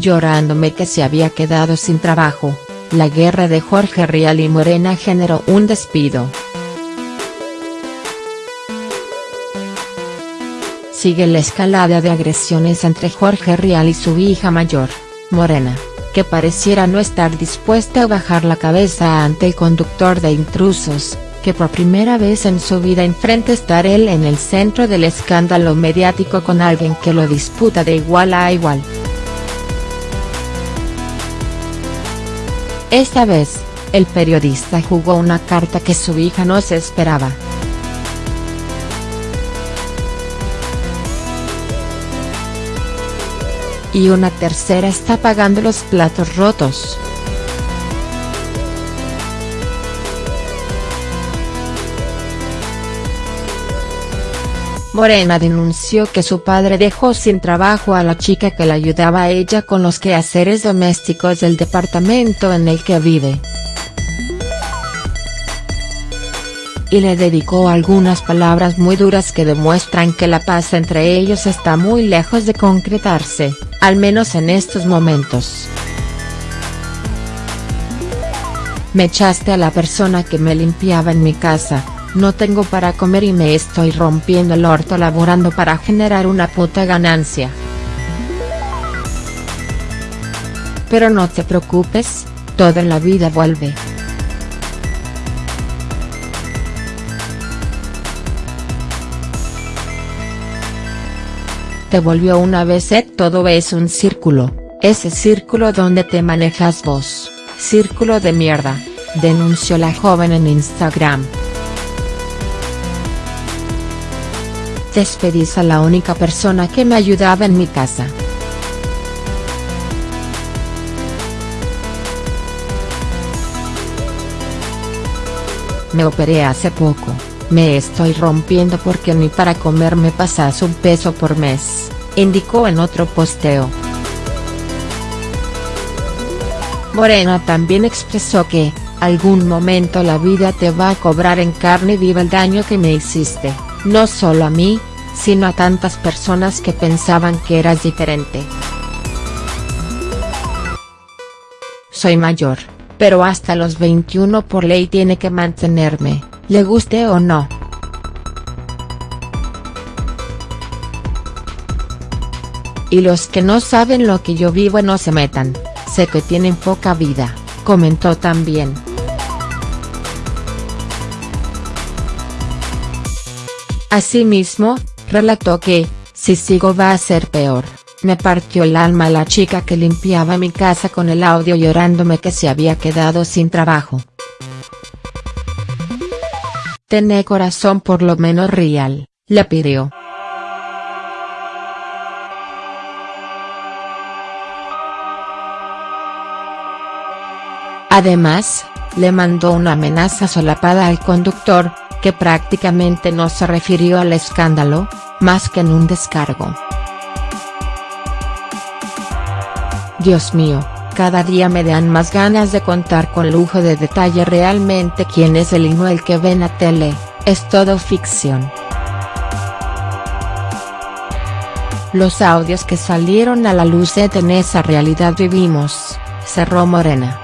llorándome que se había quedado sin trabajo, la guerra de Jorge Rial y Morena generó un despido. Sigue la escalada de agresiones entre Jorge Rial y su hija mayor, Morena, que pareciera no estar dispuesta a bajar la cabeza ante el conductor de intrusos, que por primera vez en su vida enfrenta estar él en el centro del escándalo mediático con alguien que lo disputa de igual a igual. Esta vez, el periodista jugó una carta que su hija no se esperaba. y una tercera está pagando los platos rotos. Morena denunció que su padre dejó sin trabajo a la chica que le ayudaba a ella con los quehaceres domésticos del departamento en el que vive. y le dedicó algunas palabras muy duras que demuestran que la paz entre ellos está muy lejos de concretarse, al menos en estos momentos. Me echaste a la persona que me limpiaba en mi casa, no tengo para comer y me estoy rompiendo el orto laborando para generar una puta ganancia. Pero no te preocupes, toda la vida vuelve. te volvió una vez et todo es un círculo, ese círculo donde te manejas vos, círculo de mierda, denunció la joven en Instagram. Despedís a la única persona que me ayudaba en mi casa. Me operé hace poco. Me estoy rompiendo porque ni para comer me pasas un peso por mes, indicó en otro posteo. Morena también expresó que, algún momento la vida te va a cobrar en carne viva el daño que me hiciste, no solo a mí, sino a tantas personas que pensaban que eras diferente. Soy mayor, pero hasta los 21 por ley tiene que mantenerme le guste o no. Y los que no saben lo que yo vivo no se metan, sé que tienen poca vida, comentó también. Asimismo, relató que, si sigo va a ser peor, me partió el alma la chica que limpiaba mi casa con el audio llorándome que se había quedado sin trabajo. Tené corazón por lo menos real, le pidió. Además, le mandó una amenaza solapada al conductor, que prácticamente no se refirió al escándalo, más que en un descargo. Dios mío, cada día me dan más ganas de contar con lujo de detalle realmente quién es el Inuel que ven a tele, es todo ficción. Los audios que salieron a la luz en esa realidad vivimos, cerró Morena.